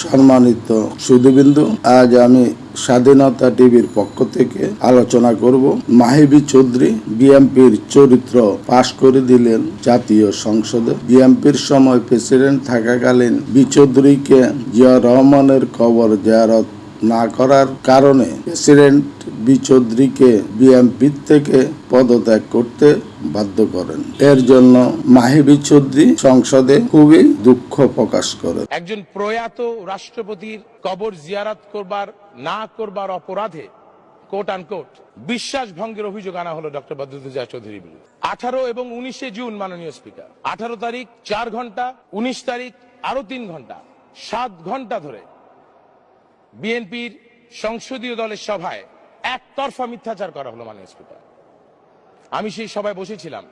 সম্মানিত সুধীবিন্দু, আজ আমি স্বাধীনতা টিভির পক্ষ থেকে আলোচনা করব। মাহিবি চৌধুরী বিএমপির চরিত্র পাশ করে দিলেন জাতীয় সংসদে। বিএমপির সময় প্রেসিডেন্ট থাকাকালীন বি চৌধুরীকে জিয়া রহমানের কবর জিয়ারত না করার কারণে প্রেসিডেন্ট বি চৌধুরীকে বিএমপির থেকে পদত্যাগ করতে বাধ্য করেন। এর জন্য মাহিবি চৌধুরী সংসদে খুবই দুঃখ প্রকাশ করেন। একজন প্রয়াত রাষ্ট্রপতির কবর জিয়ারাত করবার, না করবার অপরাধে কোট আনকোট বিশ্বাস ভঙ্গের অভিযোগ আনা হলো ডক্টর বদরুদ্দোজা চৌধুরীর বিরুদ্ধে। আঠারো এবং উনিশে জুন, মাননীয় স্পিকার। আঠারো তারিখ, চার ঘণ্টা, উনিশ তারিখ আরও তিন ঘণ্টা, সাত ঘণ্টা ধরে বিএনপির সংসদীয় দলের সভায় একতরফা মিথ্যাচার করা হলো মাননীয় স্পিকার। আমি সেই সভায় বসেছিলাম।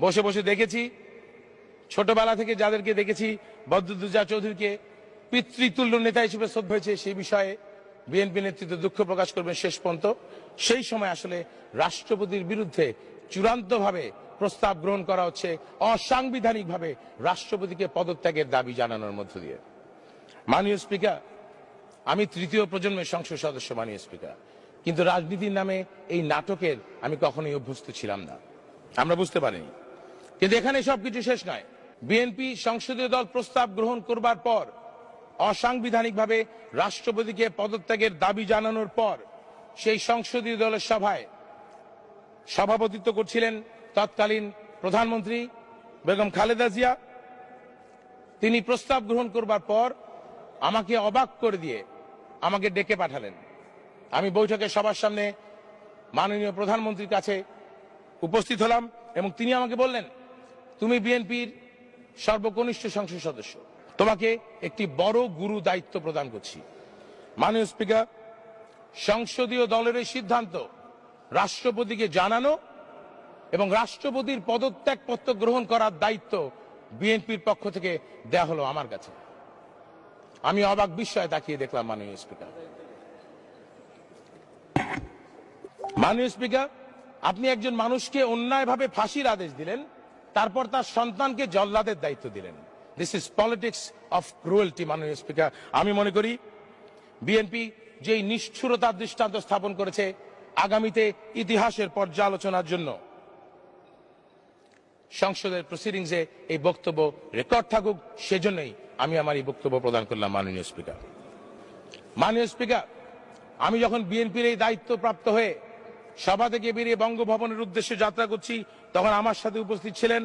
বসে বসে দেখেছি, ছোটবেলা থেকে যাদেরকে দেখেছি, বদরুদ্দোজা চৌধুরীকে পিতৃতুল্য নেতা হিসেবে শ্রদ্ধা হয়েছে, সেই বিষয়ে বিএনপি নেতৃত্ব দুঃখ প্রকাশ করবেন শেষ পর্যন্ত। সেই সময় আসলে রাষ্ট্রপতির বিরুদ্ধে চূড়ান্তভাবে প্রস্তাব গ্রহণ করা হচ্ছে, অসাংবিধানিকভাবে রাষ্ট্রপতিকে পদত্যাগের দাবি জানানোর মধ্য দিয়ে। মাননীয় স্পিকার আমি তৃতীয় প্রজন্মের সংসদ সদস্য মাননীয় স্পিকার। কিন্তু রাজনীতির নামে এই নাটকের আমি কখনোই অভ্যস্ত ছিলাম না। আমরা বুঝতে পারিনি। কিন্তু এখানে সবকিছু শেষ নয়। বিএনপি সংসদীয় দল প্রস্তাব গ্রহণ করবার পর, অসাংবিধানিকভাবে রাষ্ট্রপতিকে পদত্যাগের দাবি জানানোর পর, সেই সংসদীয় দলের সভায় সভাপতিত্ব করছিলেন তৎকালীন প্রধানমন্ত্রী বেগম খালেদা জিয়া। তিনি প্রস্তাব গ্রহণ করবার পর আমাকে অবাক করে দিয়ে আমাকে ডেকে পাঠালেন। আমি বৈঠকে সবার সামনে মাননীয় প্রধানমন্ত্রীর কাছে উপস্থিত হলাম এবং তিনি আমাকে বললেন, তুমি বিএনপির সর্বকনিষ্ঠ সংসদ সদস্য। তোমাকে একটি বড় গুরু দায়িত্ব প্রদান করছি। মাননীয় স্পিকার, সংসদীয় দলের এই সিদ্ধান্ত রাষ্ট্রপতিকে জানানো এবং রাষ্ট্রপতির পদত্যাগপত্র গ্রহণ করার দায়িত্ব বিএনপির পক্ষ থেকে দেয়া হলো আমার কাছে। আমি অবাক বিস্ময়ে তাকিয়ে দেখলাম মাননীয় স্পিকার। মাননীয় স্পিকার, আপনি একজন মানুষকে অন্যায়ভাবে ফাঁসির আদেশ দিলেন, তারপর তার সন্তানকে জল্লাদের দায়িত্ব দিলেন। This is politics of cruelty মাননীয় স্পিকার। আমি মনে করি বিএনপি যেই নিষ্ঠুরতার দৃষ্টান্ত স্থাপন করেছে আগামীতে ইতিহাসের পর্যালোচনার জন্য, সংসদের প্রসিডিংসে এই বক্তব্য রেকর্ড থাকুক, সেজন্যই আমি আমার এই বক্তব্য প্রদান করলাম মাননীয় স্পিকার। মাননীয় স্পিকার, আমি যখন বিএনপির এই দায়িত্ব প্রাপ্ত হয়ে সভা থেকে বেরিয়ে বঙ্গভবনের উদ্দেশ্যে যাত্রা করছি, তখন আমার সাথে উপস্থিত ছিলেন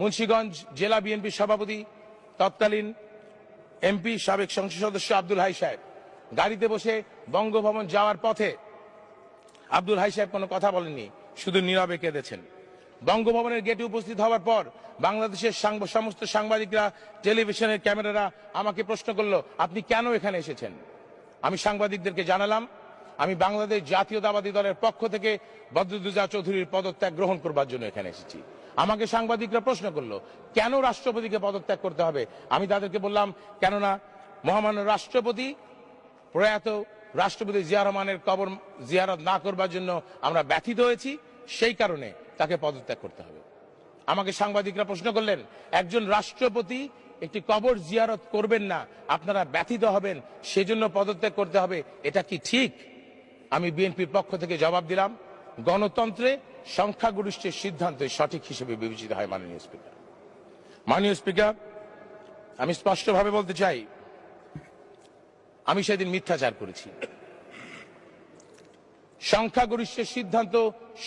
মুন্সীগঞ্জ জেলা বিএনপি সভাপতি, তৎকালীন এমপি, সাবেক সংসদ সদস্য আব্দুল হাই সাহেব। গাড়িতে বসে বঙ্গভবন যাওয়ার পথে আব্দুল হাই সাহেব কোনো কথা বলেননি, শুধু নীরবে কেঁদেছেন। বঙ্গভবনের গেটে উপস্থিত হওয়ার পর বাংলাদেশের সমস্ত সাংবাদিকরা, টেলিভিশনের ক্যামেরারা আমাকে প্রশ্ন করল, আপনি কেন এখানে এসেছেন? আমি সাংবাদিকদেরকে জানালাম, আমি বাংলাদেশ জাতীয়তাবাদী দলের পক্ষ থেকে বদরুদ্দোজা চৌধুরীর পদত্যাগ গ্রহণ করবার জন্য এখানে এসেছি। আমাকে সাংবাদিকরা প্রশ্ন করল, কেন রাষ্ট্রপতিকে পদত্যাগ করতে হবে? আমি তাদেরকে বললাম, কেননা মহামান্য রাষ্ট্রপতি প্রয়াত রাষ্ট্রপতি জিয়া রহমানের কবর জিয়ারত না করবার জন্য আমরা ব্যথিত হয়েছি। সেই কারণে তাকে পদত্যাগ করতে হবে। আমাকে সাংবাদিকরা প্রশ্ন করলেন, একজন রাষ্ট্রপতি একটি কবর জিয়ারত করবেন না, আপনারা ব্যথিত হবেন, সেজন্য পদত্যাগ করতে হবে, এটা কি ঠিক? আমি বিএনপির পক্ষ থেকে জবাব দিলাম, গণতন্ত্রে সংখ্যাগরিষ্ঠের সিদ্ধান্ত সঠিক হিসেবে বিবেচিত হয় মাননীয় স্পিকার। মাননীয় স্পিকার, আমি স্পষ্টভাবে বলতে চাই, আমি সেদিন মিথ্যাচার করেছি। সংখ্যাগরিষ্ঠের সিদ্ধান্ত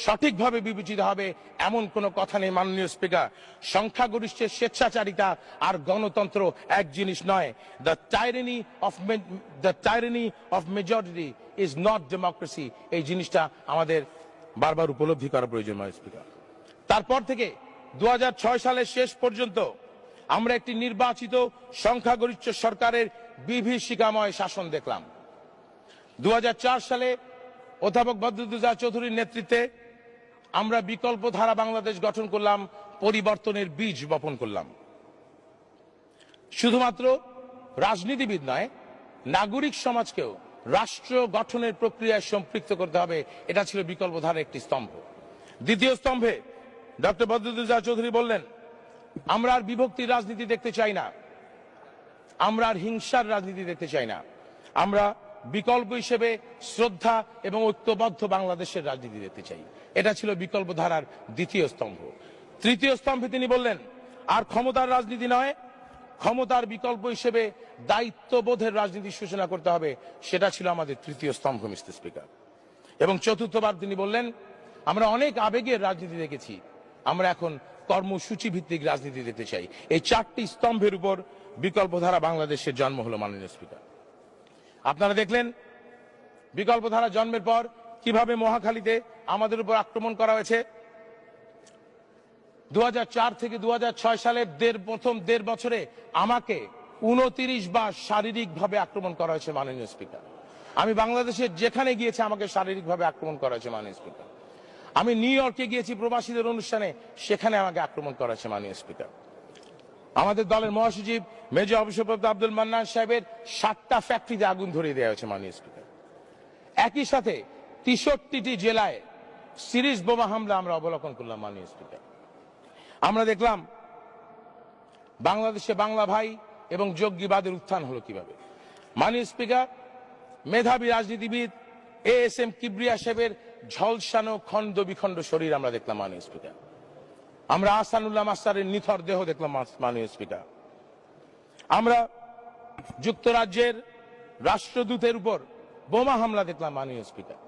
সঠিকভাবে বিবেচিত হবে এমন কোনো কথা নেই, মাননীয় স্পিকার। সংখ্যাগরিষ্ঠের স্বেচ্ছাচারিতা আর গণতন্ত্র এক জিনিস নয়। The tyranny of the tyranny of majority is not democracy এই জিনিসটা আমাদের বারবার উপলব্ধি করা প্রয়োজন মাননীয় স্পিকার। তারপর থেকে দু হাজার ছয় সালের শেষ পর্যন্ত আমরা একটি নির্বাচিত সংখ্যাগরিষ্ঠ সরকারের বিভীষিকাময় শাসন দেখলাম। দু হাজার চার সালে অধ্যাপক বদরুদ্দোজা চৌধুরীর নেতৃত্বে আমরা বিকল্প ধারা বাংলাদেশ গঠন করলাম, পরিবর্তনের বীজ বপন করলাম। শুধুমাত্র রাজনীতিবিদ নয়, নাগরিক সমাজকেও রাষ্ট্র গঠনের প্রক্রিয়ায় সম্পৃক্ত করতে হবে, এটা ছিল বিকল্প ধারার একটি স্তম্ভ। দ্বিতীয় স্তম্ভে ডক্টর বদরুদ্দোজা চৌধুরী বললেন, আমরা আর বিভক্তির রাজনীতি দেখতে চাই না। আমরা আর হিংসার রাজনীতি দেখতে চাই না। আমরা বিকল্প হিসেবে শ্রদ্ধা এবং ঐক্যবদ্ধ বাংলাদেশের রাজনীতি দেখতে চাই। এটা ছিল বিকল্প ধারার দ্বিতীয় স্তম্ভ। তৃতীয় স্তম্ভে তিনি বললেন, আর ক্ষমতার রাজনীতি নয়, ক্ষমতার বিকল্প হিসেবে দায়িত্ববোধের রাজনীতি সূচনা করতে হবে, সেটা ছিল আমাদের তৃতীয় স্তম্ভ, মিস্টার স্পিকার। এবং চতুর্থবার তিনি বললেন, আমরা অনেক আবেগের রাজনীতি দেখেছি, আমরা এখন কর্মসূচি ভিত্তিক রাজনীতি দেখতে চাই। এই চারটি স্তম্ভের উপর বিকল্পধারা বাংলাদেশের জন্ম হলো মাননীয় স্পিকার। আপনারা দেখলেন, বিকল্পধারা জন্মের পর কীভাবে মহাখালীতে আমাদের উপর আক্রমণ করা হয়েছে। দুহাজার চার থেকে দুহাজার ছয় সালের দেড়, প্রথম দেড় বছরে আমাকে উনতিরিশ বার শারীরিকভাবে আক্রমণ করা হয়েছে মাননীয় স্পিকার। আমি বাংলাদেশের যেখানে গিয়েছে আমাকে শারীরিকভাবে আক্রমণ করা হয়েছে মাননীয় স্পিকার। আমি নিউ ইয়র্কে গিয়েছি প্রবাসীদের অনুষ্ঠানে, সেখানে আমাকে আক্রমণ করা হয়েছে মাননীয় স্পিকার। আমাদের দলের মহাসচিব, মেজর অভিষেপ্রাপ্ত আব্দুল মান্নান সাহেবের সাতটা ফ্যাক্টরিতে আগুন ধরিয়ে দেওয়া হয়েছে মাননীয় স্পিকার একই সাথে তেষট্টিটি জেলায় সিরিজ বোমা হামলা আমরা অবলোকন করলাম মাননীয় স্পিকার আমরা দেখলাম বাংলাদেশে বাংলা ভাই এবং যোগ্যবাদের উত্থান হলো কীভাবে। মাননীয় স্পিকার মেধাবী রাজনীতিবিদ এ এস এম কিবরিয়া সাহেবের ঝলসানো খণ্ড বিখণ্ড শরীর আমরা দেখলাম মাননীয় স্পিকার আমরা আসানুল্লাহ মাস্টারের নিথর দেহ দেখলাম মাননীয় স্পিকার। আমরা যুক্তরাজ্যের রাষ্ট্রদূতের উপর বোমা হামলা দেখলাম মাননীয় স্পিকার।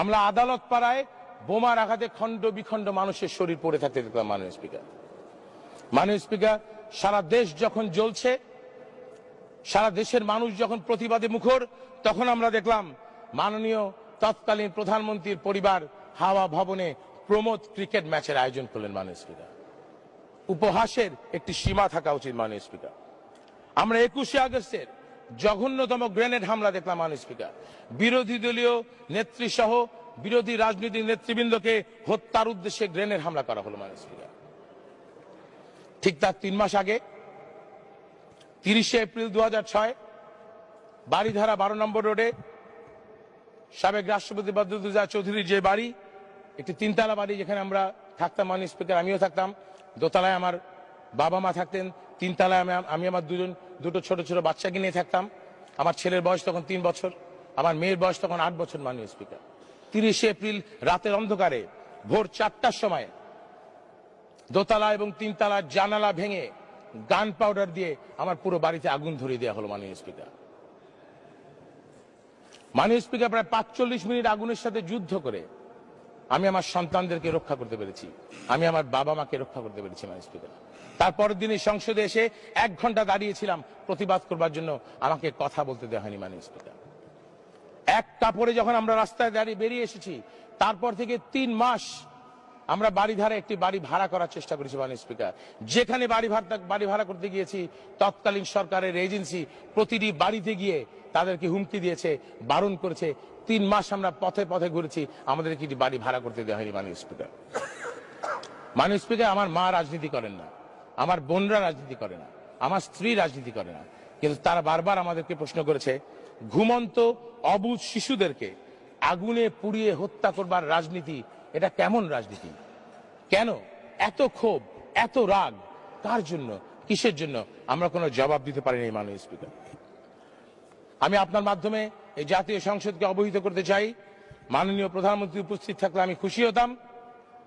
আমরা আদালত পাড়ায় বোমার আঘাতে খণ্ড বিখণ্ড মানুষের শরীর পড়ে থাকতে দেখলাম মাননীয় স্পিকার। মাননীয় স্পিকার, সারা দেশ যখন জ্বলছে, সারা দেশের মানুষ যখন প্রতিবাদে মুখর, তখন আমরা দেখলাম মাননীয় তৎকালীন প্রধানমন্ত্রীর পরিবার হাওয়া ভবনে প্রমোদ ক্রিকেট ম্যাচের আয়োজন করলেন মাননীয় স্পিকার। উপহাসের একটি সীমা থাকা উচিত মাননীয় স্পিকার। আমরা একুশে আগস্টের জঘন্যতম গ্রেনেড হামলা দেখলাম মাননীয় স্পিকার। বিরোধী দলীয় নেত্রী সহ বিরোধী রাজনৈতিক নেতৃবৃন্দকে হত্যার উদ্দেশ্যে গ্রেনেড হামলা করা হলো মাননীয় স্পিকার। ঠিক তার তিন মাস আগে, তিরিশে এপ্রিল দু ছয় বাড়িধারা বারো নম্বর রোডে সাবেক রাষ্ট্রপতি বদরুদ্দোজা চৌধুরীর যে বাড়ি একটি তিনতলা বাড়ি যেখানে আমরা থাকতাম, মাননীয় স্পিকার, আমিও থাকতাম। দোতলায় আমার বাবা মা থাকতেন, তিনতলায় আমি আমি আমার দুজন দুটো ছোট ছোট বাচ্চাকে নিয়ে থাকতাম। আমার ছেলের বয়স তখন তিন বছর, আমার মেয়ের বয়স তখন আট বছর, মাননীয় স্পিকার। তিরিশে এপ্রিল রাতের অন্ধকারে, ভোর চারটার সময় দোতলা এবং তিনতলার জানালা ভেঙে গান পাউডার দিয়ে আমার পুরো বাড়িতে আগুন ধরিয়ে দেওয়া হলো, মাননীয় স্পিকার। মাননীয় স্পিকার, প্রায় পাঁচচল্লিশ মিনিট আগুনের সাথে যুদ্ধ করে আমি আমার সন্তানদেরকে রক্ষা করতে পেরেছি। আমি আমার বাবা মাকে রক্ষা করতে পেরেছি মাননীয় স্পিকার তারপরের দিনে সংসদে এসে এক ঘণ্টা দাঁড়িয়েছিলাম প্রতিবাদ করবার জন্য। আমাকে কথা বলতে দেওয়া হয়নি মাননীয় স্পিকার। এক কাপড়ে যখন আমরা রাস্তায় দাঁড়িয়ে বেরিয়ে এসেছি, তারপর থেকে তিন মাস আমরা বাড়ি ধারে একটি বাড়ি ভাড়া করার চেষ্টা করেছি মাননীয় স্পিকার। যেখানে বাড়ি ভাড়া বাড়ি ভাড়া করতে গিয়েছি, তৎকালীন সরকারের এজেন্সি প্রতিটি বাড়িতে গিয়ে তাদেরকে হুমকি দিয়েছে, বারণ করেছে। তিন মাস আমরা পথে পথে ঘুরেছি আমাদের কি বাড়ি ভাড়া করতে দেওয়া হয়নি মাননীয় স্পিকার। মাননীয় স্পিকার, আমার মা রাজনীতি করেন না, আমার বোনরা রাজনীতি করে না, আমার স্ত্রী রাজনীতি করে না, কিন্তু তারা বারবার আমাদেরকে প্রশ্ন করেছে, ঘুমন্ত অবুজ শিশুদেরকে আগুনে পুড়িয়ে হত্যা করবার রাজনীতি, এটা কেমন রাজনীতি? কেন? এত ক্ষোভ, এত রাগ, কার জন্য, কিসের জন্য? আমরা কোনো জবাব দিতে পারিনি মাননীয় স্পিকার। আমি আপনার মাধ্যমে এই জাতীয় সংসদকে অবহিত করতে চাই। মাননীয় প্রধানমন্ত্রী উপস্থিত থাকলে আমি খুশি হতাম।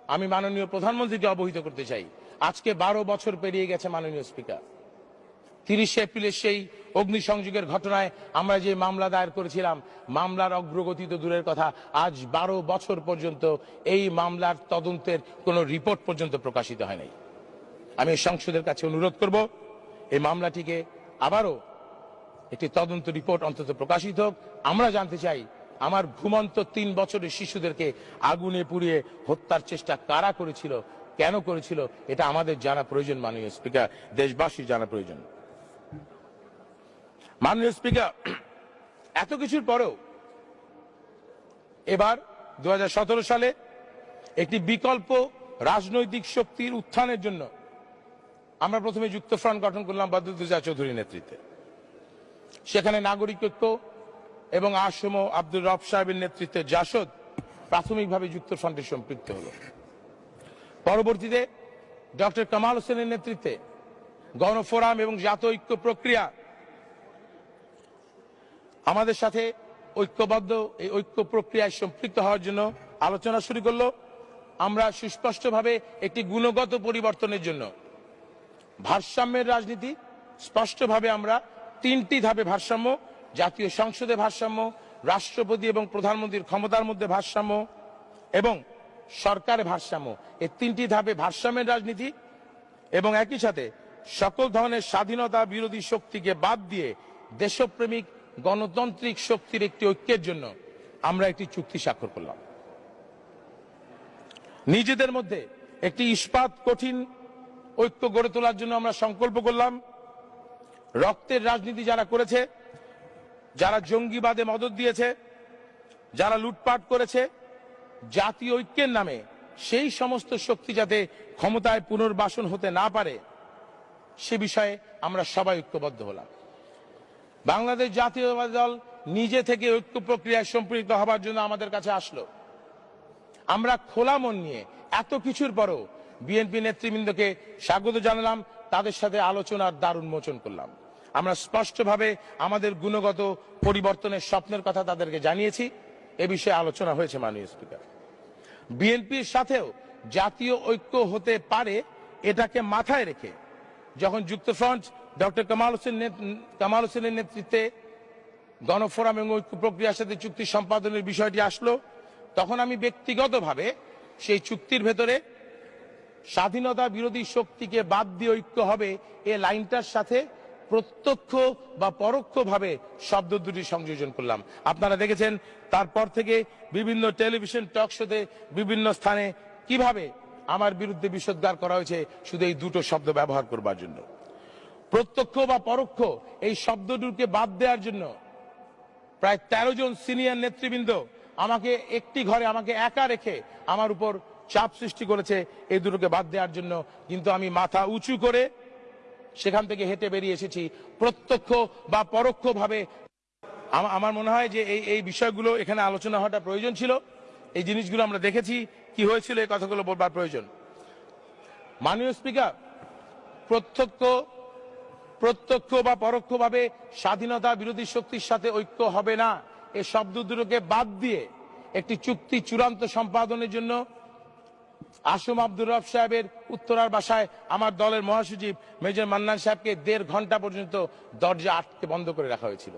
আমি মাননীয় প্রধানমন্ত্রীকে অবহিত করতে চাই। আজকে বারো বছর পেরিয়ে গেছে মাননীয় স্পিকার। তিরিশে এপ্রিলের সেই অগ্নিসংযোগের ঘটনায় আমরা যে মামলা দায়ের করেছিলাম, মামলার অগ্রগতি তো দূরের কথা। আজ বারো বছর পর্যন্ত এই মামলার তদন্তের কোনো রিপোর্ট পর্যন্ত প্রকাশিত হয় নাই। আমি সংসদের কাছে অনুরোধ করব, এই মামলাটিকে আবারও একটি তদন্ত রিপোর্ট অন্তত প্রকাশিত হোক। আমরা জানতে চাই, আমার ঘুমন্ত তিন বছরের শিশুদেরকে আগুনে পুড়িয়ে হত্যার চেষ্টা কারা করেছিল, কেন করেছিল, এটা আমাদের জানা প্রয়োজন, মাননীয় স্পিকার। দেশবাসীর জানা প্রয়োজন। মাননীয় স্পিকার, এত কিছুর পরেও এবার দু হাজার সতেরো সালে একটি বিকল্প রাজনৈতিক শক্তির উত্থানের জন্য আমরা প্রথমে যুক্তফ্রন্ট গঠন করলাম বদরুদ্দোজা চৌধুরীর নেতৃত্বে। সেখানে নাগরিক ঐক্য এবং আসম আব্দুল রব সাহেবের নেতৃত্বে জাসদ প্রাথমিকভাবে যুক্ত ফ্রন্টে সম্পৃক্ত হল। পরবর্তীতে ডক্টর কামাল হোসেনের নেতৃত্বে গণফোরাম এবং জাতীয় ঐক্য প্রক্রিয়া আমাদের সাথে ঐক্যবদ্ধ, এই ঐক্য প্রক্রিয়ায় সম্পৃক্ত হওয়ার জন্য আলোচনা শুরু করল। আমরা সুস্পষ্টভাবে একটি গুণগত পরিবর্তনের জন্য। ভারসাম্যের রাজনীতি, স্পষ্টভাবে আমরা তিনটি ধাপে ভারসাম্য, জাতীয় সংসদে ভারসাম্য, রাষ্ট্রপতি এবং প্রধানমন্ত্রীর ক্ষমতার মধ্যে ভারসাম্য এবং সরকারের ভারসাম্য। এই তিনটি ধাপে ভারসাম্যের রাজনীতি এবং একই সাথে সকল ধরনের স্বাধীনতা বিরোধী শক্তিকে বাদ দিয়ে দেশপ্রেমিক, গণতান্ত্রিক শক্তির একটি ঐক্যের জন্য আমরা একটি চুক্তি স্বাক্ষর করলাম। নিজেদের মধ্যে একটি ইস্পাত কঠিন ঐক্য গড়ে তোলার জন্য আমরা সংকল্প করলাম। রক্তের রাজনীতি যারা করেছে, যারা জঙ্গিবাদে মদত দিয়েছে, যারা লুটপাট করেছে, জাতীয় ঐক্যের নামে সেই সমস্ত শক্তি যাতে ক্ষমতায় পুনর্বাসন হতে না পারে, সে বিষয়ে আমরা সবাই ঐক্যবদ্ধ হলাম। বাংলাদেশ জাতীয়তাবাদী দল নিজে থেকে ঐক্য প্রক্রিয়ায় সম্পৃক্ত হবার জন্য আমাদের কাছে আসলো। আমরা খোলা মন নিয়ে এত কিছুর পরও বিএনপি নেতৃবৃন্দকে স্বাগত জানালাম, তাদের সাথে আলোচনার দারুণ মোচন করলাম। আমরা স্পষ্টভাবে আমাদের গুণগত পরিবর্তনের স্বপ্নের কথা তাদেরকে জানিয়েছি। এ বিষয়ে আলোচনা হয়েছে মাননীয় স্পিকার। বিএনপির সাথেও জাতীয় ঐক্য হতে পারে এটাকে মাথায় রেখে যখন যুক্তফ্রন্ট ডক্টর কামাল হোসেন কামাল হোসেনের নেতৃত্বে গণফোরাম এবং ঐক্য প্রক্রিয়ার সাথে চুক্তি সম্পাদনের বিষয়টি আসলো, তখন আমি ব্যক্তিগতভাবে সেই চুক্তির ভেতরে স্বাধীনতা বিরোধী শক্তিকে বাদ দিয়ে ঐক্য হবে এ লাইনটার সাথে প্রত্যক্ষ বা পরোক্ষভাবে শব্দ দুটি সংযোজন করলাম। আপনারা দেখেছেন, তারপর থেকে বিভিন্ন টেলিভিশন টক শোতে বিভিন্ন স্থানে কীভাবে আমার বিরুদ্ধে বিষোদ্গার করা হয়েছে, শুধু এই দুটো শব্দ ব্যবহার করবার জন্য। প্রত্যক্ষ বা পরোক্ষ এই শব্দটিকে বাদ দেওয়ার জন্য প্রায় তেরো জন সিনিয়র নেতৃবৃন্দ আমাকে একটি ঘরে আমাকে একা রেখে আমার উপর চাপ সৃষ্টি করেছে, এই দুটোকে বাদ দেওয়ার জন্য। কিন্তু আমি মাথা উঁচু করে সেখান থেকে হেঁটে বেরিয়ে এসেছি। প্রত্যক্ষ বা পরোক্ষভাবে আমা- আমার মনে হয় যে এই এই বিষয়গুলো এখানে আলোচনা হওয়াটা প্রয়োজন ছিল। এই জিনিসগুলো আমরা দেখেছি, কি হয়েছিল, এই কথাগুলো বলবার প্রয়োজন। মাননীয় স্পিকার, প্রত্যক্ষ প্রত্যক্ষ বা পরোক্ষভাবে স্বাধীনতা বিরোধী শক্তির সাথে ঐক্য হবে না এই শব্দ দুটোকে বাদ দিয়ে একটি চুক্তি চূড়ান্ত সম্পাদনের জন্য আসম আব্দুর রব সাহেবের উত্তরার বাসায় আমার দলের মহাসচিব মেজর মান্নান সাহেবকে দেড় ঘণ্টা পর্যন্ত দরজা আটকে বন্ধ করে রাখা হয়েছিল।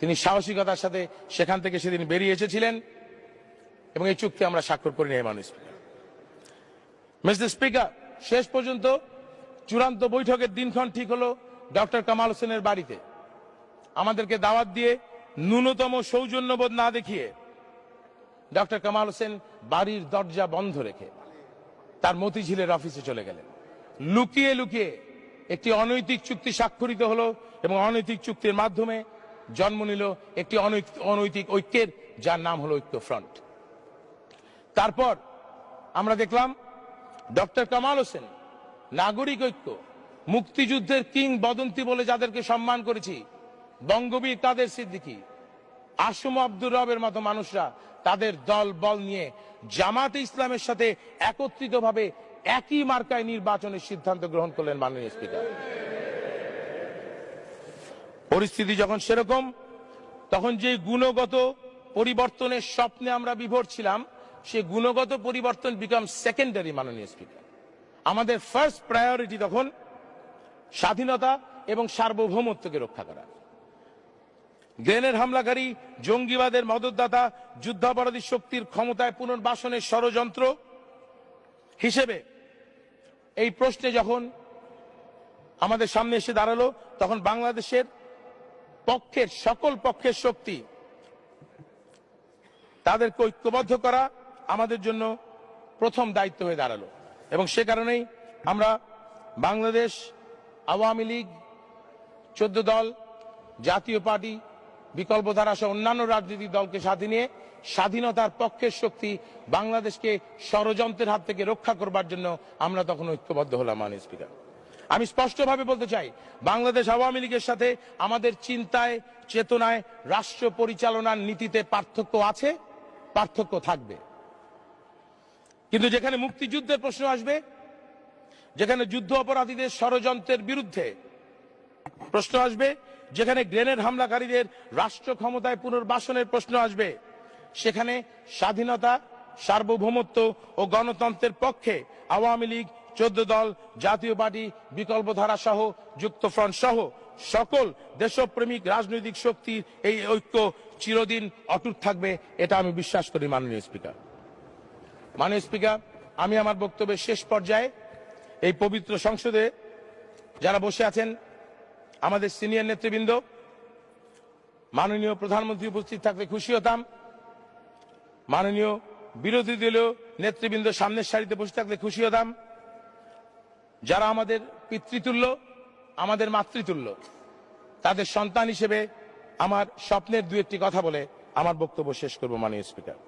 তিনি সাহসিকতার সাথে সেখান থেকে সেদিন বেরিয়ে এসেছিলেন এবং এই চুক্তি আমরা স্বাক্ষর করি নাই মানুষ মিস্টার স্পিকার, শেষ পর্যন্ত চূড়ান্ত বৈঠকের দিনক্ষণ ঠিক হলো ডক্টর কামাল হোসেনের বাড়িতে। আমাদেরকে দাওয়াত দিয়ে ন্যূনতম সৌজন্যবোধ না দেখিয়ে ডক্টর কামাল হোসেন বাড়ির দরজা বন্ধ রেখে তার মতিঝিলের অফিসে চলে গেলেন। লুকিয়ে লুকিয়ে একটি অনৈতিক চুক্তি স্বাক্ষরিত হলো এবং অনৈতিক চুক্তির মাধ্যমে জন্ম নিল একটি অনৈতিক ঐক্যের, যার নাম হলো ঐক্য ফ্রন্ট। তারপর আমরা দেখলাম ডক্টর কামাল হোসেন, নাগরিক ঐক্য, মুক্তিযুদ্ধের কিং বদন্তি বলে যাদেরকে সম্মান করেছি, বঙ্গবীর তাদের সিদ্দিকি আসম আব্দুর রবের মতো মানুষরা তাদের দল বল নিয়ে জামাতে ইসলামের সাথে একত্রিতভাবে একই মার্কায় নির্বাচনের সিদ্ধান্ত গ্রহণ করলেন মাননীয় স্পিকার। পরিস্থিতি যখন সেরকম, তখন যে গুণগত পরিবর্তনের স্বপ্নে আমরা বিভোর ছিলাম, সে গুণগত পরিবর্তন বিকাম সেকেন্ডারি মাননীয় স্পিকার। আমাদের ফার্স্ট প্রায়োরিটি তখন স্বাধীনতা এবং সার্বভৌমত্বকে রক্ষা করা। গ্রেনের হামলাকারী জঙ্গিবাদের মদতদাতা যুদ্ধাপরাধী শক্তির ক্ষমতায় পুনর্বাসনের ষড়যন্ত্র হিসেবে এই প্রশ্নে যখন আমাদের সামনে এসে দাঁড়াল, তখন বাংলাদেশের পক্ষের, সকল পক্ষের শক্তি তাদেরকে ঐক্যবদ্ধ করা আমাদের জন্য প্রথম দায়িত্ব হয়ে দাঁড়াল। এবং সে কারণেই আমরা বাংলাদেশ আওয়ামী লীগ, চোদ্দ দল, জাতীয় পার্টি বিকল্পধারা সহ অন্যান্য রাজনৈতিক দলকে সাথে নিয়ে স্বাধীনতার পক্ষের শক্তি বাংলাদেশকে ষড়যন্ত্রের হাত থেকে রক্ষা করবার জন্য আমরা তখন ঐক্যবদ্ধ হলাম, মাননীয় স্পিকার। আমি স্পষ্টভাবে বলতে চাই, বাংলাদেশ আওয়ামী লীগের সাথে আমাদের চিন্তায়, চেতনায়, রাষ্ট্র পরিচালনার নীতিতে পার্থক্য আছে, পার্থক্য থাকবে। কিন্তু যেখানে মুক্তিযুদ্ধের প্রশ্ন আসবে, যেখানে যুদ্ধ অপরাধীদের ষড়যন্ত্রের বিরুদ্ধে প্রশ্ন আসবে যেখানে গ্রেনেড হামলাকারীদের রাষ্ট্র ক্ষমতায় পুনর্বাসনের প্রশ্ন আসবে, সেখানে স্বাধীনতা, সার্বভৌমত্ব ও গণতন্ত্রের পক্ষে আওয়ামী লীগ, চোদ্দ দল, জাতীয় পার্টি, বিকল্পধারা সহ যুক্তফ্রন্ট সহ সকল দেশপ্রেমিক রাজনৈতিক শক্তির এই ঐক্য চিরদিন অটুট থাকবে, এটা আমি বিশ্বাস করি মাননীয় স্পিকার। মাননীয় স্পিকার, আমি আমার বক্তব্যের শেষ পর্যায়ে এই পবিত্র সংসদে যারা বসে আছেন আমাদের সিনিয়র নেতৃবৃন্দ, মাননীয় প্রধানমন্ত্রী উপস্থিত থাকলে খুশি হতাম। মাননীয় বিরোধী দলীয় নেতৃবৃন্দ সামনের সারিতে বসে থাকলে খুশি হতাম। যারা আমাদের পিতৃতুল্য, আমাদের মাতৃতুল্য, তাদের সন্তান হিসেবে আমার স্বপ্নের দু একটি কথা বলে আমার বক্তব্য শেষ করব মাননীয় স্পিকার।